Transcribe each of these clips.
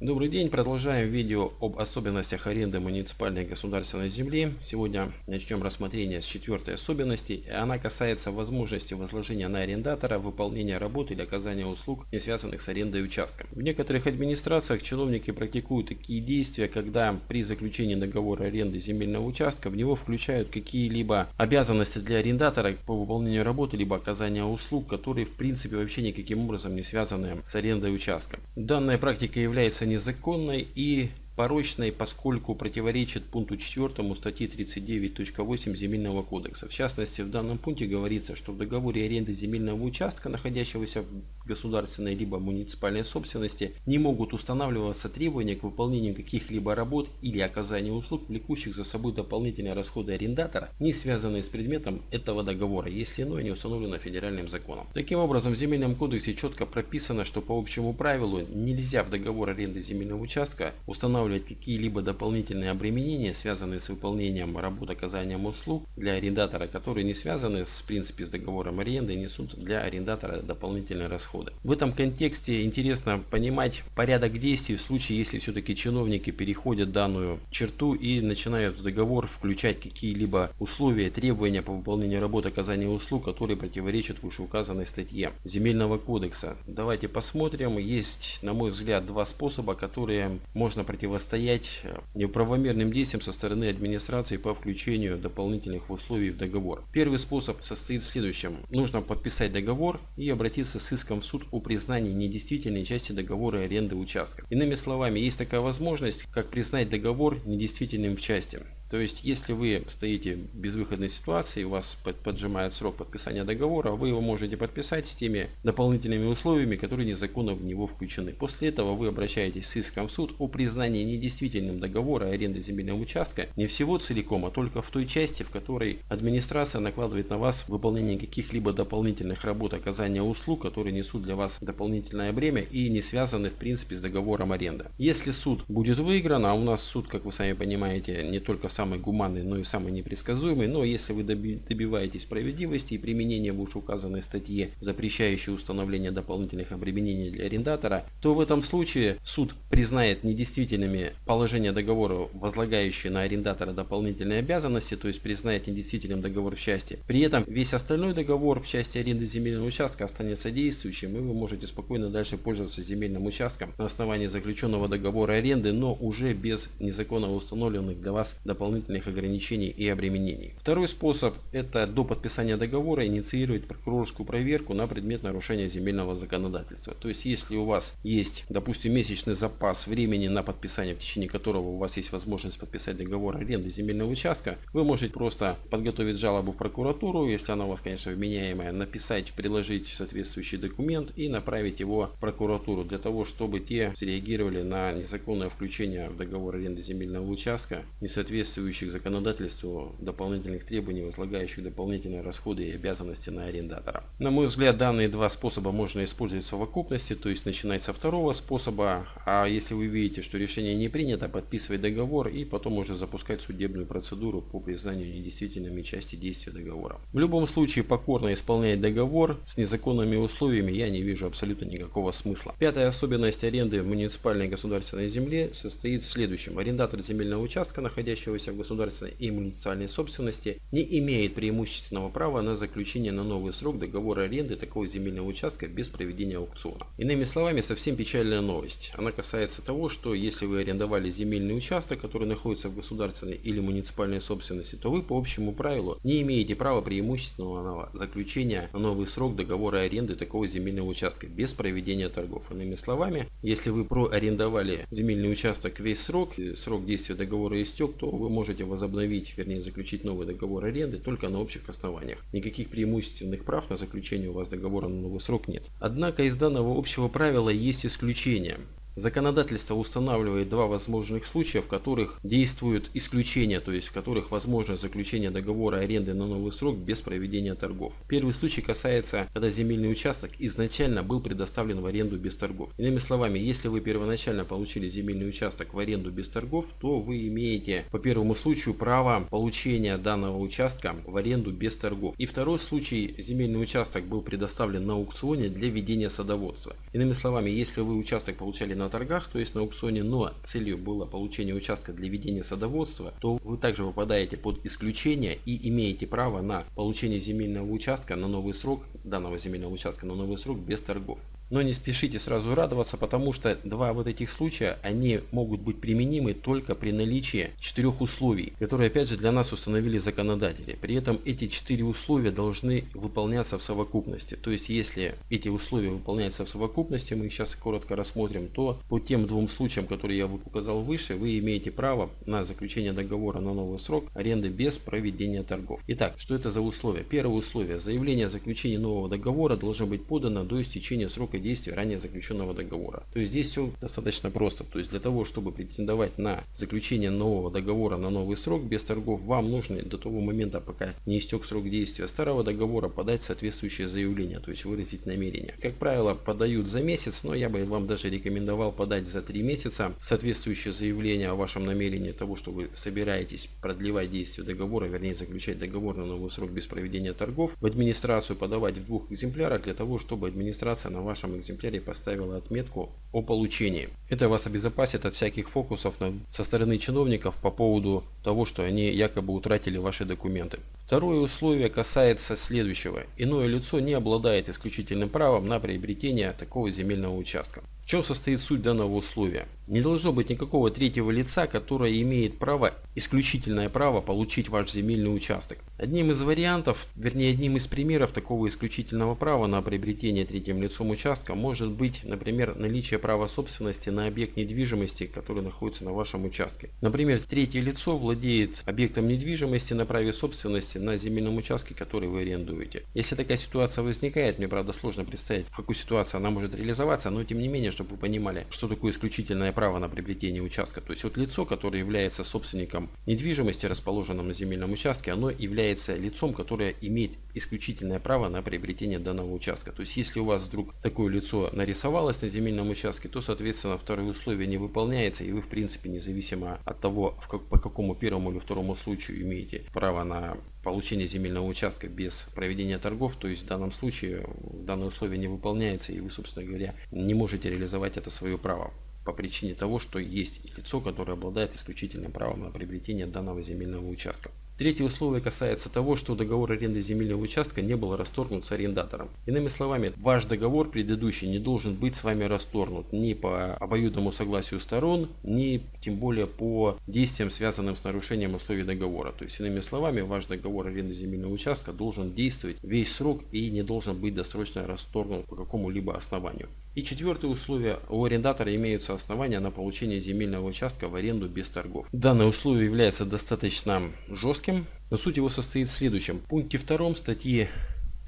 Добрый день, продолжаем видео об особенностях аренды муниципальной и государственной земли. Сегодня начнем рассмотрение с четвертой особенности. Она касается возможности возложения на арендатора выполнения работы или оказания услуг, не связанных с арендой участка. В некоторых администрациях чиновники практикуют такие действия, когда при заключении договора аренды земельного участка в него включают какие-либо обязанности для арендатора по выполнению работы либо оказания услуг, которые в принципе вообще никаким образом не связаны с арендой участка. Данная практика является незаконной и порочной, поскольку противоречит пункту 4 статьи 39.8 Земельного кодекса. В частности, в данном пункте говорится, что в договоре аренды земельного участка, находящегося в государственной либо муниципальной собственности, не могут устанавливаться требования к выполнению каких-либо работ или оказанию услуг, влекущих за собой дополнительные расходы арендатора, не связанные с предметом этого договора, если иное не установлено федеральным законом. Таким образом, в Земельном кодексе четко прописано, что по общему правилу нельзя в договор аренды земельного участка устанавливать какие-либо дополнительные обременения, связанные с выполнением работ оказанием услуг для арендатора, которые не связаны с, в принципе, с договором аренды и несут для арендатора дополнительные расходы. В этом контексте интересно понимать порядок действий в случае, если все-таки чиновники переходят данную черту и начинают в договор включать какие-либо условия, требования по выполнению работ оказания услуг, которые противоречат вышеуказанной статье Земельного кодекса. Давайте посмотрим. Есть, на мой взгляд, два способа, которые можно противостоять неправомерным действиям со стороны администрации по включению дополнительных условий в договор. Первый способ состоит в следующем. Нужно подписать договор и обратиться с иском в суд о признании недействительной части договора аренды участка. Иными словами, есть такая возможность, как признать договор недействительным в части. То есть, если вы стоите в безвыходной ситуации, у вас поджимает срок подписания договора, вы его можете подписать с теми дополнительными условиями, которые незаконно в него включены. После этого вы обращаетесь с иском в суд о признании недействительным договора аренды земельного участка не всего целиком, а только в той части, в которой администрация накладывает на вас выполнение каких-либо дополнительных работ оказания услуг, которые несут для вас дополнительное бремя и не связаны в принципе с договором аренды. Если суд будет выигран, а у нас суд, как вы сами понимаете, не только с самый гуманный, но и самый непредсказуемый. Но если вы добиваетесь справедливости и применения вышеуказанной статьи, запрещающей установление дополнительных обременений для арендатора, то в этом случае суд признает недействительными положения договора, возлагающие на арендатора дополнительные обязанности, то есть признает недействительным договор в части. При этом весь остальной договор в части аренды земельного участка останется действующим, и вы можете спокойно дальше пользоваться земельным участком на основании заключенного договора аренды, но уже без незаконно установленных для вас дополнительных дополнительных ограничений и обременений. Второй способ – это до подписания договора инициировать прокурорскую проверку на предмет нарушения земельного законодательства. То есть, если у вас есть, допустим, месячный запас времени на подписание, в течение которого у вас есть возможность подписать договор аренды земельного участка, вы можете просто подготовить жалобу в прокуратуру, если она у вас, конечно, вменяемая, написать, приложить соответствующий документ и направить его в прокуратуру для того, чтобы те среагировали на незаконное включение в договор аренды земельного участка, несоответствующее соответствующих законодательству дополнительных требований, возлагающих дополнительные расходы и обязанности на арендатора. На мой взгляд, данные два способа можно использовать в совокупности, то есть начинать со второго способа, а если вы видите, что решение не принято, подписывать договор и потом уже запускать судебную процедуру по признанию недействительными части действия договора. В любом случае, покорно исполнять договор с незаконными условиями я не вижу абсолютно никакого смысла. Пятая особенность аренды в муниципальной государственной земле состоит в следующем. Арендатор земельного участка, находящегося государственной и муниципальной собственности, не имеет преимущественного права на заключение на новый срок договора аренды такого земельного участка без проведения аукциона. Иными словами, совсем печальная новость. Она касается того, что если вы арендовали земельный участок, который находится в государственной или муниципальной собственности, то вы по общему правилу не имеете права преимущественного заключения на новый срок договора аренды такого земельного участка без проведения торгов. Иными словами, если вы проарендовали земельный участок весь срок, срок действия договора истек, то вы можете возобновить, вернее заключить новый договор аренды только на общих основаниях. Никаких преимущественных прав на заключение у вас договора на новый срок нет. Однако из данного общего правила есть исключения. Законодательство устанавливает два возможных случая, в которых действуют исключения, то есть в которых возможно заключение договора аренды на новый срок без проведения торгов. Первый случай касается, когда земельный участок изначально был предоставлен в аренду без торгов. Иными словами, если вы первоначально получили земельный участок в аренду без торгов, то вы имеете по первому случаю право получения данного участка в аренду без торгов. И второй случай, земельный участок был предоставлен на аукционе для ведения садоводства. Иными словами, если вы участок получали на торгах, то есть на аукционе, но целью было получение участка для ведения садоводства, то вы также попадаете под исключение и имеете право на получение земельного участка на новый срок, данного земельного участка на новый срок без торгов. Но не спешите сразу радоваться, потому что два вот этих случая, они могут быть применимы только при наличии четырех условий, которые опять же для нас установили законодатели. При этом эти четыре условия должны выполняться в совокупности. То есть если эти условия выполняются в совокупности, мы их сейчас коротко рассмотрим, то по тем двум случаям, которые я указал выше, вы имеете право на заключение договора на новый срок аренды без проведения торгов. Итак, что это за условия? Первое условие. Заявление о заключении нового договора должно быть подано до истечения срока действия ранее заключенного договора. То есть здесь все достаточно просто. То есть для того, чтобы претендовать на заключение нового договора на новый срок без торгов, вам нужно до того момента, пока не истек срок действия старого договора, подать соответствующее заявление, то есть выразить намерение. Как правило, подают за месяц, но я бы вам даже рекомендовал подать за три месяца соответствующее заявление о вашем намерении того, что вы собираетесь продлевать действие договора, вернее заключать договор на новый срок без проведения торгов, в администрацию подавать в двух экземплярах для того, чтобы администрация на вашем вашем экземпляре поставила отметку о получении. Это вас обезопасит от всяких фокусов со стороны чиновников по поводу того, что они якобы утратили ваши документы. Второе условие касается следующего. Иное лицо не обладает исключительным правом на приобретение такого земельного участка чем состоит суть данного условия? Не должно быть никакого третьего лица, которое имеет право, исключительное право получить ваш земельный участок. Одним из вариантов, вернее одним из примеров такого исключительного права на приобретение третьим лицом участка может быть, например, наличие права собственности на объект недвижимости, который находится на вашем участке. Например, третье лицо владеет объектом недвижимости на праве собственности на земельном участке, который вы арендуете. Если такая ситуация возникает, мне правда сложно представить, в какую ситуацию она может реализоваться, но тем не менее, чтобы вы понимали, что такое исключительное право на приобретение участка. То есть вот лицо, которое является собственником недвижимости, расположенном на земельном участке, оно является лицом, которое имеет исключительное право на приобретение данного участка. То есть если у вас вдруг такое лицо нарисовалось на земельном участке, то соответственно второе условие не выполняется и вы в принципе независимо от того, как, по какому первому или второму случаю имеете право на получение земельного участка без проведения торгов, то есть в данном случае данное условие не выполняется и вы, собственно говоря, не можете реализовать это свое право по причине того, что есть лицо, которое обладает исключительным правом на приобретение данного земельного участка. Третье условие касается того, что договор аренды земельного участка не был расторгнут с арендатором. Иными словами, ваш договор предыдущий не должен быть с вами расторгнут ни по обоюдному согласию сторон, ни тем более по действиям, связанным с нарушением условий договора. То есть, иными словами, ваш договор аренды земельного участка должен действовать весь срок и не должен быть досрочно расторгнут по какому-либо основанию. И четвертое условие. У арендатора имеются основания на получение земельного участка в аренду без торгов. Данное условие является достаточно жестким, но суть его состоит в следующем. В пункте 2 статьи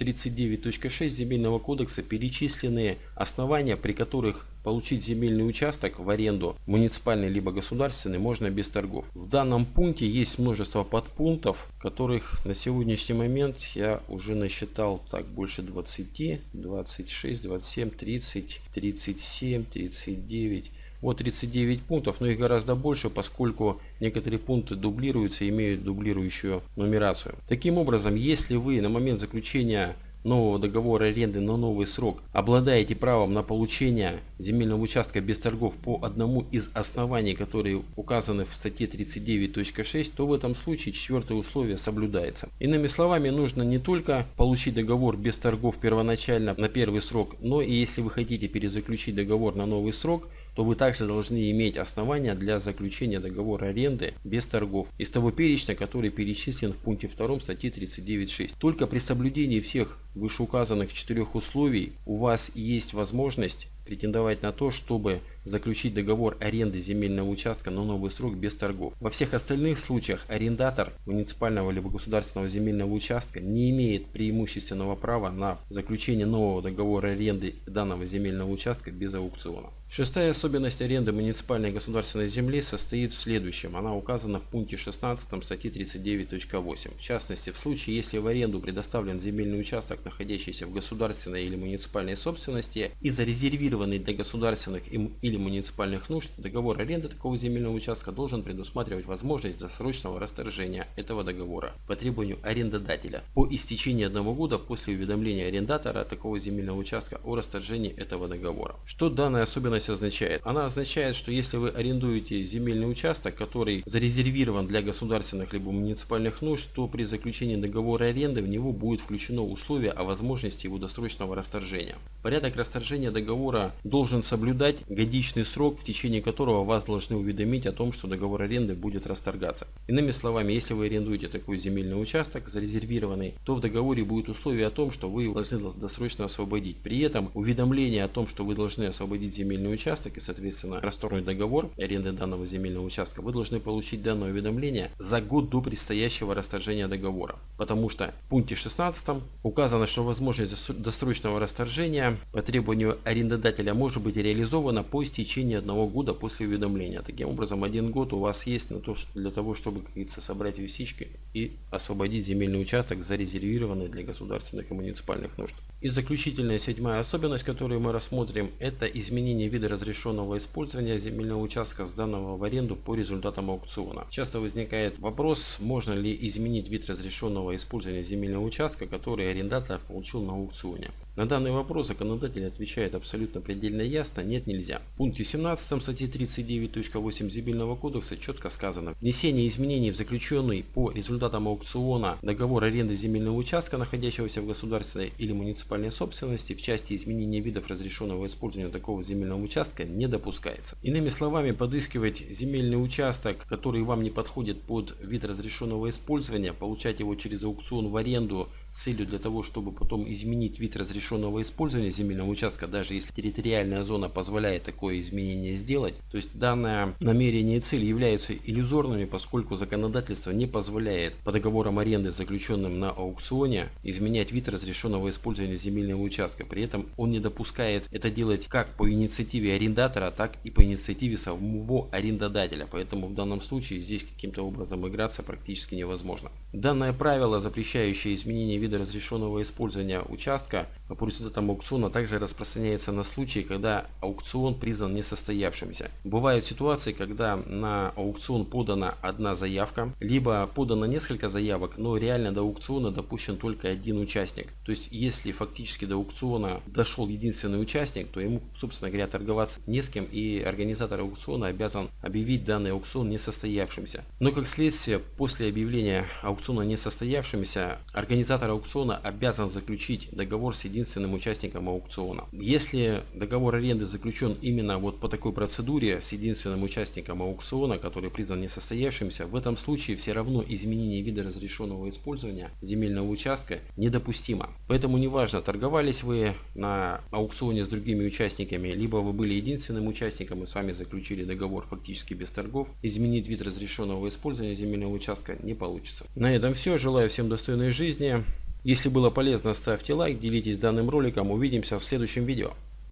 39.6 Земельного кодекса перечислены основания, при которых получить земельный участок в аренду, муниципальный либо государственный, можно без торгов. В данном пункте есть множество подпунктов, которых на сегодняшний момент я уже насчитал так больше 20, 26, 27, 30, 37, 39. Вот 39 пунктов, но их гораздо больше, поскольку некоторые пункты дублируются и имеют дублирующую нумерацию. Таким образом, если вы на момент заключения нового договора аренды на новый срок обладаете правом на получение земельного участка без торгов по одному из оснований, которые указаны в статье 39.6, то в этом случае четвертое условие соблюдается. Иными словами, нужно не только получить договор без торгов первоначально на первый срок, но и если вы хотите перезаключить договор на новый срок, то вы также должны иметь основания для заключения договора аренды без торгов из того перечня, который перечислен в пункте 2 статьи 39.6. Только при соблюдении всех вышеуказанных четырех условий у вас есть возможность претендовать на то, чтобы заключить договор аренды земельного участка на новый срок без торгов. Во всех остальных случаях арендатор муниципального либо государственного земельного участка не имеет преимущественного права на заключение нового договора аренды данного земельного участка без аукциона. Шестая особенность аренды муниципальной и государственной земли состоит в следующем. Она указана в пункте 16 статьи 39.8. В частности, в случае, если в аренду предоставлен земельный участок, находящийся в государственной или муниципальной собственности и зарезервированный для государственных или или муниципальных нужд, договор аренды такого земельного участка должен предусматривать возможность досрочного расторжения этого договора по требованию арендодателя по истечении одного года после уведомления арендатора такого земельного участка о расторжении этого договора. Что данная особенность означает? Она означает, что если вы арендуете земельный участок, который зарезервирован для государственных либо муниципальных нужд, то при заключении договора аренды в него будет включено условие о возможности его досрочного расторжения. Порядок расторжения договора должен соблюдать годичный срок, в течение которого вас должны уведомить о том, что договор аренды будет расторгаться. Иными словами, если вы арендуете такой земельный участок зарезервированный, то в договоре будет условие о том, что вы должны досрочно освободить. При этом уведомление о том, что вы должны освободить земельный участок и, соответственно, расторгнуть договор аренды данного земельного участка, вы должны получить данное уведомление за год до предстоящего расторжения договора. Потому что в пункте 16 указано, что возможность досрочного расторжения по требованию арендодателя может быть реализована по истечении одного года после уведомления. Таким образом, один год у вас есть на то, для того, чтобы, как говорится, собрать висички и освободить земельный участок, зарезервированный для государственных и муниципальных нужд. И заключительная седьмая особенность, которую мы рассмотрим, это изменение вида разрешенного использования земельного участка, сданного в аренду по результатам аукциона. Часто возникает вопрос, можно ли изменить вид разрешенного использования земельного участка, который арендатор получил на аукционе. На данный вопрос законодатель отвечает абсолютно предельно ясно, нет нельзя. В пункте 17 статьи 39.8 Земельного кодекса четко сказано, внесение изменений в заключенный по результатам аукциона договор аренды земельного участка, находящегося в государственной или муниципальной собственности, в части изменения видов разрешенного использования такого земельного участка не допускается. Иными словами, подыскивать земельный участок, который вам не подходит под вид разрешенного использования, получать его через аукцион в аренду целью для того, чтобы потом изменить вид разрешенного использования земельного участка, даже если территориальная зона позволяет такое изменение сделать. То есть данное намерение и цель являются иллюзорными, поскольку законодательство не позволяет по договорам аренды, заключенным на аукционе, изменять вид разрешенного использования земельного участка. При этом он не допускает это делать как по инициативе арендатора, так и по инициативе самого арендодателя. Поэтому в данном случае здесь каким-то образом играться практически невозможно. Данное правило, запрещающее изменение вида разрешенного использования участка по результатам аукциона также распространяется на случаи, когда аукцион признан несостоявшимся. Бывают ситуации, когда на аукцион подана одна заявка, либо подано несколько заявок, но реально до аукциона допущен только один участник. То есть, если фактически до аукциона дошел единственный участник, то ему, собственно говоря, торговаться не с кем, и организатор аукциона обязан объявить данный аукцион несостоявшимся. Но как следствие, после объявления аукциона несостоявшимся, организатор аукциона обязан заключить договор с единственным участником аукциона. Если договор аренды заключен именно вот по такой процедуре с единственным участником аукциона, который признан несостоявшимся, в этом случае все равно изменение вида разрешенного использования земельного участка недопустимо. Поэтому неважно, торговались вы на аукционе с другими участниками, либо вы были единственным участником и с вами заключили договор фактически без торгов, изменить вид разрешенного использования земельного участка не получится. На этом все. Желаю всем достойной жизни. Если было полезно, ставьте лайк, делитесь данным роликом. Увидимся в следующем видео.